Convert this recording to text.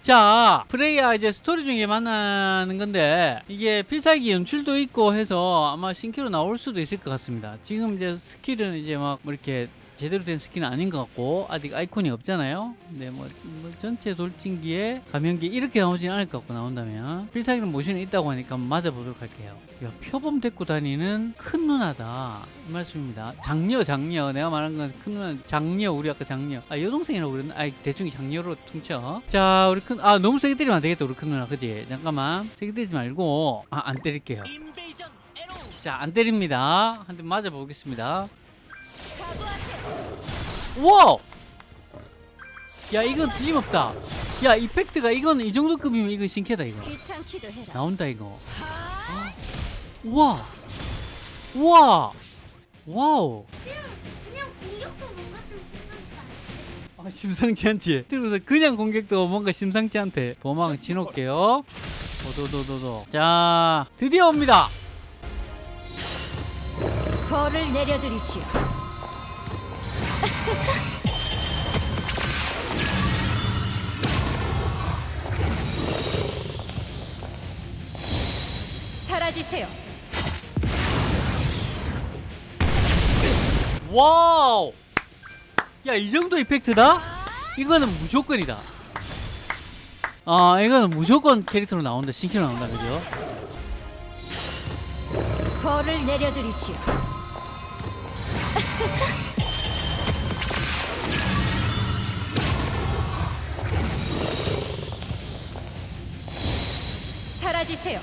자 프레이야 이제 스토리 중에 만나는 건데 이게 필살기 연출도 있고 해서 아마 신캐로 나올 수도 있을 것 같습니다. 지금 이제 skill은 이제 막 뭐 이렇게 제대로 된 skill은 아닌 것 같고 아직 아이콘이 없잖아요. 근데 뭐, 뭐 전체 돌진기에 감염기 이렇게 나오지는 않을 것 같고 나온다면 필살기는 모션이 있다고 하니까 맞아보도록 할게요. 야, 표범 데리고 다니는 큰 누나다. 이 말씀입니다. 장녀 장녀. 내가 말한 건 큰 누나 장녀 우리 아까 장녀. 아 여동생이라고 그랬나? 아 대충 장녀로 퉁쳐. 자 우리 큰 아 너무 세게 때리면 안 되겠다 우리 큰 누나. 그지? 잠깐만. 세게 때리지 말고 아 안 때릴게요. 자 안 때립니다. 한 대 맞아 보겠습니다 우와 야 이건 틀림없다. 야 effect가 이건 이 정도 급이면 이거 신캐다 이거. 나온다 이거. 우와 우와 wow. 아, 심상치 않지? 들어서 그냥 공격도 뭔가 심상치 않대. 보망 치놓을게요. 도도도도도 자 드디어 옵니다. 벌을 내려드리시오. 사라지세요. 와우 야 이 정도 이펙트다? 이거는 무조건이다 아 이거는 무조건 캐릭터로 나온다 신캐로 나온다 그죠? 벌을 내려드리시오. 사라지세요.